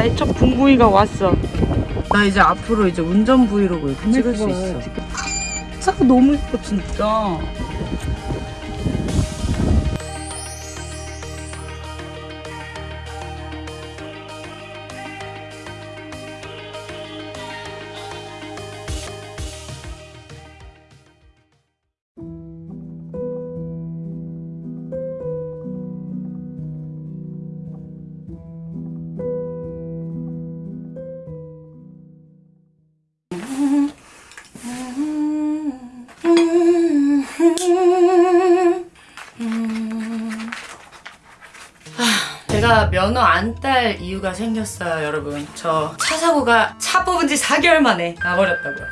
나의 첫 분구이가 왔어. 나 이제 앞으로 이제 운전 브이로그 이렇게 찍을 수 있어. 차가 너무 예뻐 진짜. 면허 안 딸 이유가 생겼어요, 여러분. 저 차 사고가 차 뽑은 지 4개월 만에 나버렸다고요.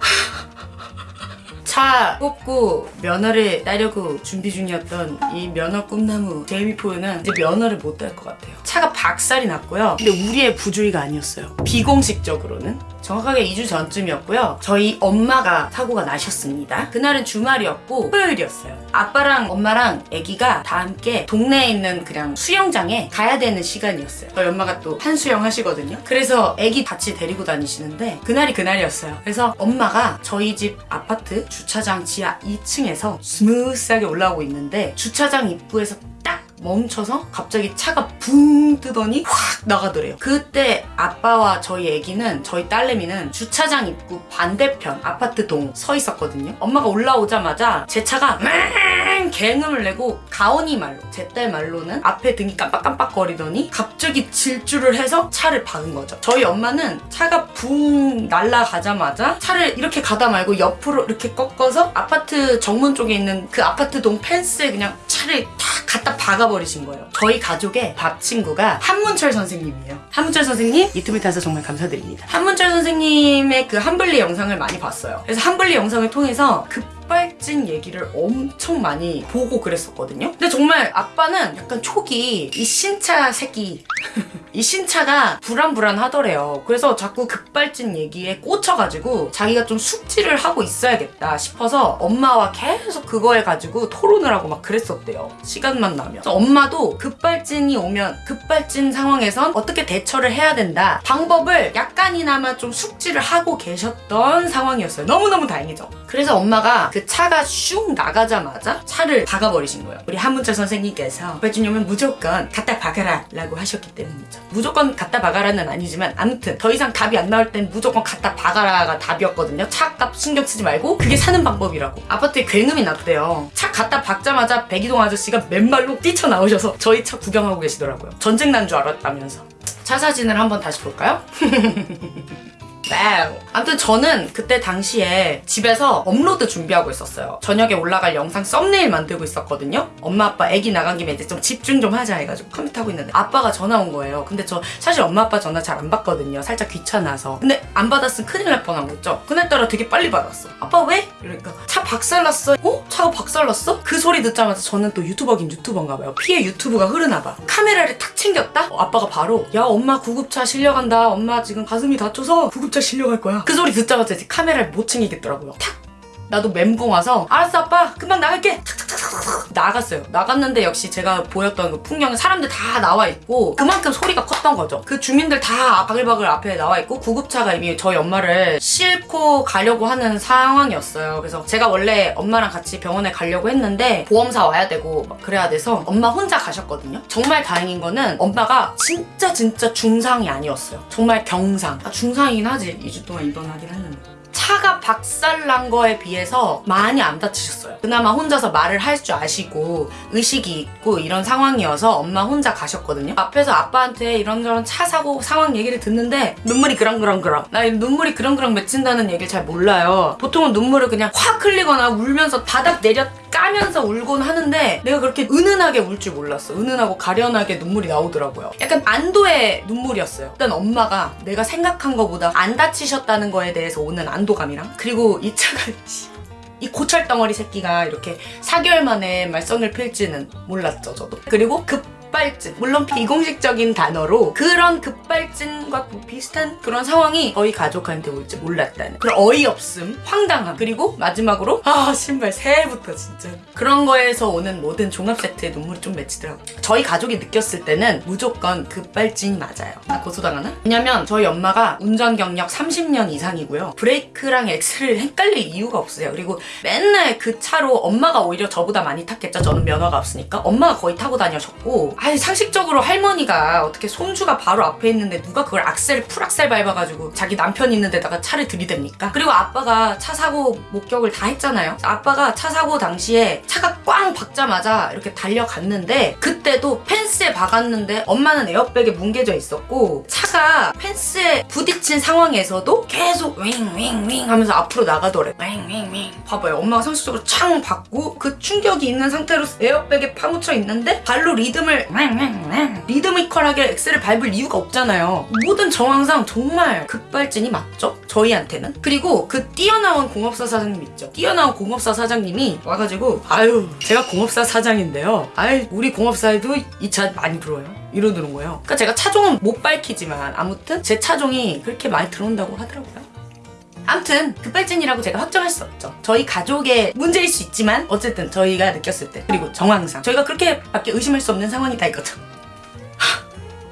차 뽑고 면허를 따려고 준비 중이었던 이 면허 꿈나무 제이미포는 이제 면허를 못 딸 것 같아요. 차가 박살이 났고요. 근데 우리의 부주의가 아니었어요. 비공식적으로는. 정확하게 2주 전쯤이었고요. 저희 엄마가 사고가 나셨습니다. 그날은 주말이었고 토요일이었어요. 아빠랑 엄마랑 아기가 다 함께 동네에 있는 그냥 수영장에 가야 되는 시간이었어요. 저희 엄마가 또 한수영 하시거든요. 그래서 아기 같이 데리고 다니시는데 그날이 그날이었어요. 그래서 엄마가 저희 집 아파트 주차장 지하 2층에서 스무스하게 올라오고 있는데 주차장 입구에서 딱 멈춰서 갑자기 차가 붕 뜨더니 확 나가더래요. 그때 아빠와 저희 애기는 저희 딸내미는 주차장 입구 반대편 아파트 동 서 있었거든요. 엄마가 올라오자마자 제 차가 맹 굉음을 내고 가온이 말로 제 딸 말로는 앞에 등이 깜빡깜빡 거리더니 갑자기 질주를 해서 차를 박은 거죠. 저희 엄마는 차가 붕 날아가자마자 차를 이렇게 가다 말고 옆으로 이렇게 꺾어서 아파트 정문 쪽에 있는 그 아파트 동 펜스에 그냥 차를 탁 갖다 박아 버리신 거예요. 저희 가족의 밥 친구가 한문철 선생님이에요. 한문철 선생님 유튜브에 타서 정말 감사드립니다. 한문철 선생님의 그 한블리 영상을 많이 봤어요. 그래서 한블리 영상을 통해서 급 발진 얘기를 엄청 많이 보고 그랬었거든요. 근데 정말 아빠는 약간 초기 이 신차 새끼 이 신차가 불안불안하더래요. 그래서 자꾸 급발진 얘기에 꽂혀가지고 자기가 좀 숙지를 하고 있어야겠다 싶어서 엄마와 계속 그거에 가지고 토론을 하고 막 그랬었대요. 시간만 나면. 엄마도 급발진이 오면 급발진 상황에선 어떻게 대처를 해야 된다. 방법을 약간이나마 좀 숙지를 하고 계셨던 상황이었어요. 너무너무 다행이죠. 그래서 엄마가 그 차가 슉 나가자마자 차를 박아버리신 거예요. 우리 한문철 선생님께서 오면 무조건 갖다 박아라 라고 하셨기 때문이죠. 무조건 갖다 박아라는 아니지만 아무튼 더 이상 답이 안 나올 땐 무조건 갖다 박아라가 답이었거든요. 차값 신경 쓰지 말고 그게 사는 방법이라고. 아파트에 굉음이 났대요. 차 갖다 박자마자 백이동 아저씨가 맨발로 뛰쳐나오셔서 저희 차 구경하고 계시더라고요. 전쟁 난 줄 알았다면서. 차 사진을 한번 다시 볼까요? 와우. 아무튼 저는 그때 당시에 집에서 업로드 준비하고 있었어요. 저녁에 올라갈 영상 썸네일 만들고 있었거든요. 엄마 아빠 애기 나간 김에 이제 좀 집중 좀 하자 해가지고 컴퓨터 하고 있는데 아빠가 전화 온 거예요. 근데 저 사실 엄마 아빠 전화 잘 안 받거든요. 살짝 귀찮아서. 근데 안 받았으면 큰일 날 뻔한 거죠. 그날따라 되게 빨리 받았어. 아빠 왜? 이러니까 차 박살났어. 어? 차가 박살났어? 그 소리 듣자마자 저는 또 유튜버긴 유튜버인가 봐요. 피해 유튜브가 흐르나 봐. 카메라를 탁 챙겼다? 어, 아빠가 바로 야 엄마 구급차 실려간다. 엄마 지금 가슴이 다쳐서 구급 차 실려갈 거야. 그 소리 듣자마자 이제 카메라를 못 챙기겠더라고요. 탁! 나도 멘붕 와서 알았어 아빠 금방 나갈게 탁탁탁탁 나갔어요. 나갔는데 역시 제가 보였던 그 풍경에 사람들 다 나와 있고 그만큼 소리가 컸던 거죠. 그 주민들 다 바글바글 앞에 나와 있고 구급차가 이미 저희 엄마를 싣고 가려고 하는 상황이었어요. 그래서 제가 원래 엄마랑 같이 병원에 가려고 했는데 보험사 와야 되고 막 그래야 돼서 엄마 혼자 가셨거든요. 정말 다행인 거는 엄마가 진짜 진짜 중상이 아니었어요. 정말 경상. 아, 중상이긴 하지. 2주 동안 입원하긴 했는데 차가 박살난 거에 비해서 많이 안 다치셨어요. 그나마 혼자서 말을 할 줄 아시고 의식이 있고 이런 상황이어서 엄마 혼자 가셨거든요. 앞에서 아빠한테 이런저런 차 사고 상황 얘기를 듣는데 눈물이 그렁그렁그렁. 나 눈물이 그렁그렁 맺힌다는 얘기를 잘 몰라요. 보통은 눈물을 그냥 확 흘리거나 울면서 바닥 내려 까면서 울곤 하는데 내가 그렇게 은은하게 울 줄 몰랐어. 은은하고 가련하게 눈물이 나오더라고요. 약간 안도의 눈물이었어요. 일단 엄마가 내가 생각한 것보다 안 다치셨다는 거에 대해서 오는 안도감이랑 그리고 이 차가 이 고철 덩어리 새끼가 이렇게 4개월 만에 말썽을 필지는 몰랐죠 저도. 그리고 급 급발진 물론 비공식적인 단어로 그런 급발진과 뭐 비슷한 그런 상황이 저희 가족한테 올지 몰랐다는 그런 어이없음 황당함. 그리고 마지막으로 아 신발 새해부터 진짜. 그런 거에서 오는 모든 종합 세트에 눈물이 좀 맺히더라고요 저희 가족이 느꼈을 때는 무조건 급발진이 맞아요. 나 고소당하나? 왜냐면 저희 엄마가 운전 경력 30년 이상이고요. 브레이크랑 엑셀을 헷갈릴 이유가 없으세요. 그리고 맨날 그 차로 엄마가 오히려 저보다 많이 탔겠죠. 저는 면허가 없으니까. 엄마가 거의 타고 다녀셨고 아니 상식적으로 할머니가 어떻게 손주가 바로 앞에 있는데 누가 그걸 악셀 풀악셀 밟아가지고 자기 남편 있는 데다가 차를 들이댑니까? 그리고 아빠가 차 사고 목격을 다 했잖아요. 아빠가 차 사고 당시에 차가 꽝 박자마자 이렇게 달려갔는데 그때도 펜스에 박았는데 엄마는 에어백에 뭉개져 있었고 차가 펜스에 부딪힌 상황에서도 계속 윙윙윙 하면서 앞으로 나가더래. 윙윙윙. 봐봐요. 엄마가 상식적으로 창 받고 그 충격이 있는 상태로 에어백에 파묻혀 있는데 발로 리듬을 윙윙윙 리드미컬하게 엑셀을 밟을 이유가 없잖아요. 모든 정황상 정말 급발진이 맞죠? 저희한테는? 그리고 그 뛰어나온 공업사 사장님 있죠? 뛰어나온 공업사 사장님이 와가지고 아유 제가 공업사 사장인데요. 아유 우리 공업사에도 이 차 많이 들어요. 이러는 거예요. 그러니까 제가 차종은 못 밝히지만 아무튼 제 차종이 그렇게 많이 들어온다고 하더라고요 암튼 급발진이라고 제가 확정할 수 없죠. 저희 가족의 문제일 수 있지만 어쨌든 저희가 느꼈을 때 그리고 정황상 저희가 그렇게밖에 의심할 수 없는 상황이다 이거죠.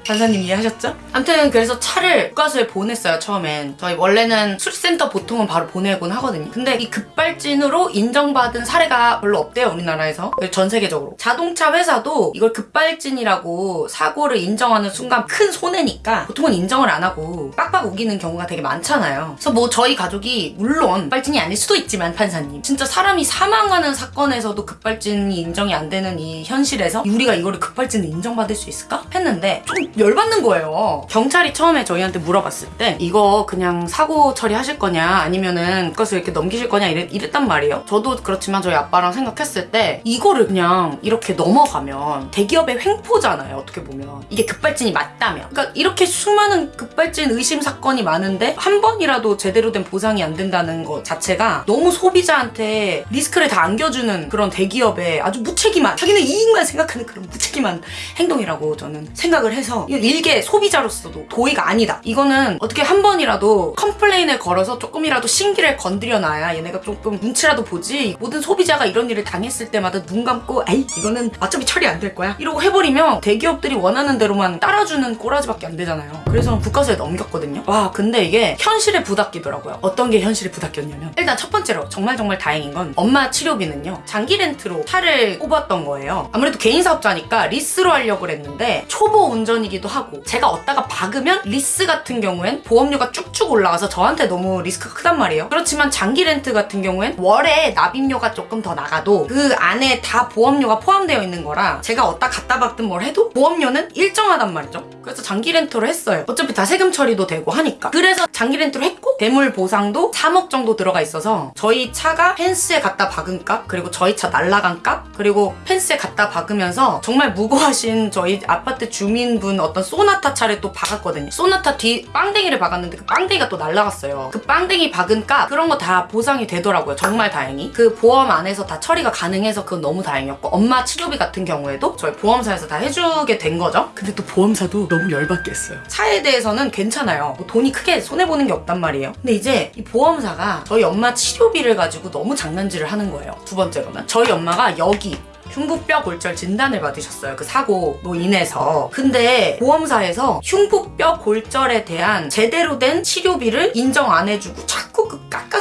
하, 판사님 이해하셨죠? 암튼 그래서 차를 국가수에 보냈어요 처음엔. 저희 원래는 수리센터 보통은 바로 보내곤 하거든요. 근데 이 급발진으로 인정받은 사례가 별로 없대요 우리나라에서. 전 세계적으로. 자동차 회사도 이걸 급발진이라고 사고를 인정하는 순간 큰 손해니까 보통은 인정을 안 하고 빡빡 우기는 경우가 되게 많잖아요. 그래서 뭐 저희 가족이 물론 급발진이 아닐 수도 있지만 판사님. 진짜 사람이 사망하는 사건에서도 급발진이 인정이 안 되는 이 현실에서 우리가 이거를 급발진을 인정받을 수 있을까? 했는데 좀 열받는 거예요. 경찰이 처음에 저희한테 물어봤을 때 이거 그냥 사고 처리하실 거냐 아니면은 국가수 이렇게 넘기실 거냐 이랬, 이랬단 말이에요. 저도 그렇지만 저희 아빠랑 생각했을 때 이거를 그냥 이렇게 넘어가면 대기업의 횡포잖아요. 어떻게 보면 이게 급발진이 맞다면 그러니까 이렇게 수많은 급발진 의심 사건이 많은데 한 번이라도 제대로 된 보상이 안 된다는 것 자체가 너무 소비자한테 리스크를 다 안겨주는 그런 대기업의 아주 무책임한 자기는 이익만 생각하는 그런 무책임한 행동이라고 저는 생각을 해서 이거 일개 소비자로서도 도의가 아니다. 이거는 어떻게 한 번이라도 complain을 걸어서 조금이라도 심기를 건드려놔야 얘네가 조금 눈치라도 보지. 모든 소비자가 이런 일을 당했을 때마다 눈 감고 아이 이거는 어차피 처리 안 될 거야. 이러고 해버리면 대기업들이 원하는 대로만 따라주는 꼬라지밖에 안 되잖아요. 그래서 국과수에 넘겼거든요. 와 근데 이게 현실에 부닥기더라고요. 어떤 게 현실에 부닥겼냐면 일단 첫 번째로 정말 정말 다행인 건 엄마 치료비는요. 장기 렌트로 차를 뽑았던 거예요. 아무래도 개인 사업자니까 리스로 하려고 그랬는데 초보 운전이기 도 하고 제가 얻다가 박으면 리스 같은 경우엔 보험료가 쭉쭉 올라가서 저한테 너무 리스크가 크단 말이에요. 그렇지만 장기 렌트 같은 경우엔 월에 납입료가 조금 더 나가도 그 안에 다 보험료가 포함되어 있는 거라 제가 얻다 갖다 박든 뭘 해도 보험료는 일정하단 말이죠. 그래서 장기 렌트를 했어요. 어차피 다 세금 처리도 되고 하니까. 그래서 장기 렌트를 했고 대물 보상도 3억 정도 들어가 있어서 저희 차가 펜스에 갖다 박은 값 그리고 저희 차 날라간 값 그리고 펜스에 갖다 박으면서 정말 무고하신 저희 아파트 주민분 어떤 소나타 차를 또 박았거든요. 소나타 뒤 빵댕이를 박았는데 그 빵댕이가 또 날라갔어요. 그 빵댕이 박은 값 그런 거 다 보상이 되더라고요. 정말 다행히. 그 보험 안에서 다 처리가 가능해서 그건 너무 다행이었고 엄마 치료비 같은 경우에도 저희 보험사에서 다 해주게 된 거죠. 근데 또 보험사도 너무 열받게 했어요. 차에 대해서는 괜찮아요. 뭐 돈이 크게 손해보는 게 없단 말이에요. 근데 이제 이 보험사가 저희 엄마 치료비를 가지고 너무 장난질을 하는 거예요. 두 번째로는. 저희 엄마가 여기 흉부뼈 골절 진단을 받으셨어요. 그 사고로 인해서. 근데 보험사에서 흉부뼈 골절에 대한 제대로 된 치료비를 인정 안 해주고 자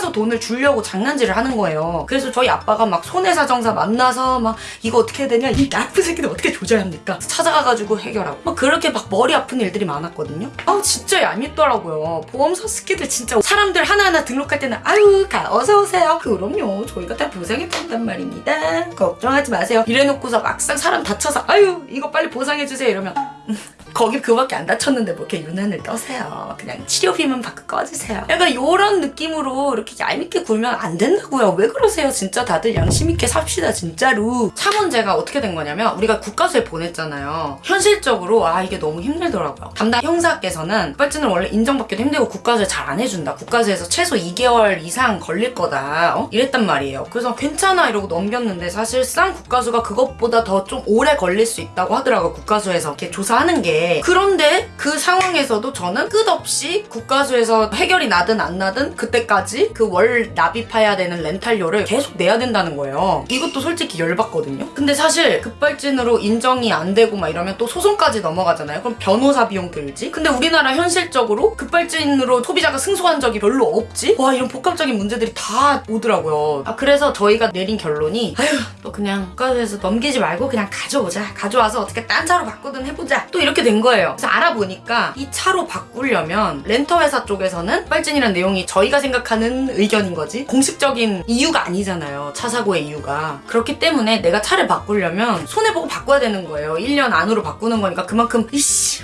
깎아서 돈을 주려고 장난질을 하는 거예요. 그래서 저희 아빠가 막 손해사정사 만나서 막 이거 어떻게 해야 되냐 이 나쁜 새끼들 어떻게 조절합니까? 찾아가가지고 해결하고 막 그렇게 막 머리 아픈 일들이 많았거든요. 아 진짜 얄밉더라고요. 보험사 스키들 진짜 사람들 하나하나 등록할 때는 아유 가 어서 오세요. 그럼요 저희가 다 보상해 준단 말입니다. 걱정하지 마세요. 이래놓고서 막상 사람 다쳐서 아유 이거 빨리 보상해 주세요 이러면 음, 거기 그밖에 안 다쳤는데 뭐 이렇게 유난을 떠세요. 그냥 치료비만 받고 꺼지세요. 약간 이런 느낌으로 이렇게 얄밉게 굴면 안 된다고요. 왜 그러세요? 진짜 다들 양심 있게 삽시다 진짜로. 차 문제가 어떻게 된 거냐면 우리가 국가수에 보냈잖아요. 현실적으로 아 이게 너무 힘들더라고요. 담당 형사께서는 빨진을 원래 인정받기도 힘들고 국가수에 잘 안 해준다. 국가수에서 최소 2개월 이상 걸릴 거다. 어? 이랬단 말이에요. 그래서 괜찮아 이러고 넘겼는데 사실상 국가수가 그것보다 더 좀 오래 걸릴 수 있다고 하더라고요. 국가수에서 이렇게 조사하는 게. 그런데 그 상황에서도 저는 끝없이 국가수에서 해결이 나든 안 나든 그때까지 그 월 납입해야 되는 렌탈료를 계속 내야 된다는 거예요. 이것도 솔직히 열받거든요. 근데 사실 급발진으로 인정이 안 되고 막 이러면 또 소송까지 넘어가잖아요. 그럼 변호사 비용 들지? 근데 우리나라 현실적으로 급발진으로 소비자가 승소한 적이 별로 없지? 와 이런 복합적인 문제들이 다 오더라고요. 아 그래서 저희가 내린 결론이 아휴 또 그냥 국가에서 넘기지 말고 그냥 가져오자. 가져와서 어떻게 딴 차로 바꾸든 해보자. 또 이렇게 된 거예요. 그래서 알아보니까 이 차로 바꾸려면 렌터 회사 쪽에서는 빨진이란 내용이 저희가 생각하는 의견인 거지 공식적인 이유가 아니잖아요. 차 사고의 이유가. 그렇기 때문에 내가 차를 바꾸려면 손해보고 바꿔야 되는 거예요. 1년 안으로 바꾸는 거니까 그만큼 이씨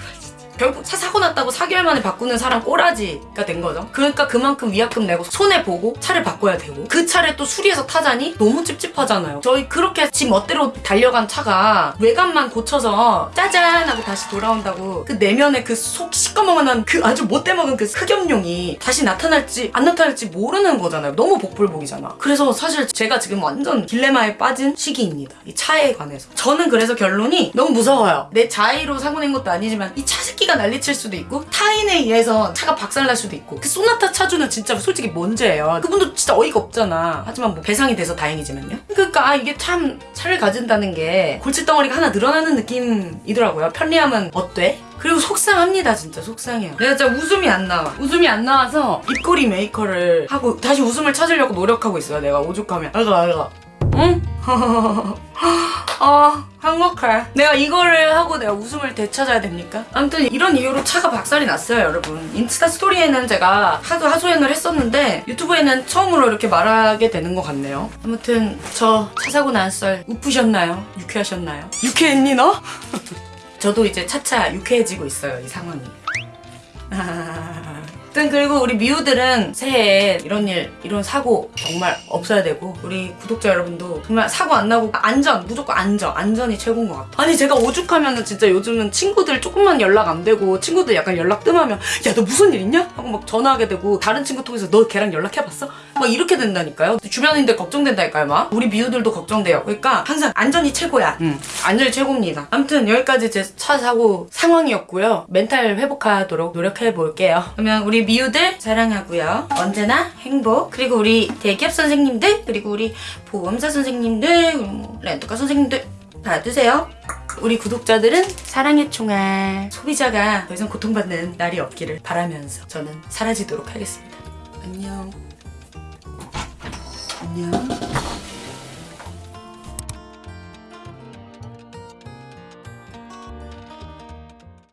결국 차 사고 났다고 4개월 만에 바꾸는 사람 꼬라지가 된 거죠. 그러니까 그만큼 위약금 내고 손해 보고 차를 바꿔야 되고 그 차를 또 수리해서 타자니 너무 찝찝하잖아요. 저희 그렇게 지 멋대로 달려간 차가 외관만 고쳐서 짜잔 하고 다시 돌아온다고 그 내면에 그속 시꺼먼한 그 아주 못돼 먹은 그 흑염룡이 다시 나타날지 안 나타날지 모르는 거잖아요. 너무 복불복이잖아. 그래서 사실 제가 지금 완전 딜레마에 빠진 시기입니다. 이 차에 관해서. 저는 그래서 결론이 너무 무서워요. 내 자의로 사고 낸 것도 아니지만 이 차 새끼 가 난리칠 수도 있고 타인에 의해서 차가 박살날 수도 있고 그 소나타 차주는 진짜 솔직히 뭔죄예요. 그분도 진짜 어이가 없잖아. 하지만 뭐 배상이 돼서 다행이지만요. 그러니까 아, 이게 참 차를 가진다는 게 골칫덩어리가 하나 늘어나는 느낌이더라고요. 편리함은 어때? 그리고 속상합니다 진짜 속상해요 내가 진짜 웃음이 안 나와 웃음이 안 나와서 입꼬리 메이커를 하고 다시 웃음을 찾으려고 노력하고 있어요 내가 오죽하면 알가 알가 응? 아 행복해 내가 이거를 하고 내가 웃음을 되찾아야 됩니까? 아무튼 이런 이유로 차가 박살이 났어요 여러분 인스타 스토리에는 제가 하도 하소연을 했었는데 유튜브에는 처음으로 이렇게 말하게 되는 것 같네요 아무튼 저 차 사고 난 썰 웃프셨나요? 유쾌하셨나요? 유쾌했니 너? 저도 이제 차차 유쾌해지고 있어요 이 상황이 아무튼 그리고 우리 미우들은 새해에 이런 일 이런 사고 정말 없어야 되고 우리 구독자 여러분도 정말 사고 안 나고 안전 무조건 안전 안전이 최고인 것 같아. 아니 제가 오죽하면은 진짜 요즘은 친구들 조금만 연락 안 되고 친구들 약간 연락 뜸하면 야 너 무슨 일 있냐? 하고 막 전화하게 되고 다른 친구 통해서 너 걔랑 연락해봤어? 막 이렇게 된다니까요. 주변인들 걱정된다니까요 막. 우리 미우들도 걱정돼요. 그러니까 항상 안전이 최고야. 응. 안전이 최고입니다. 아무튼 여기까지 제 차 사고 상황이었고요. 멘탈 회복하도록 노력해 볼게요. 그러면 우리 미우들 사랑하고요. 언제나 행복. 그리고 우리 대기업 선생님들 그리고 우리 보험사 선생님들 렌터카 선생님들 받으세요. 우리 구독자들은 사랑의 총알. 소비자가 더 이상 고통받는 날이 없기를 바라면서 저는 사라지도록 하겠습니다. 안녕. 안녕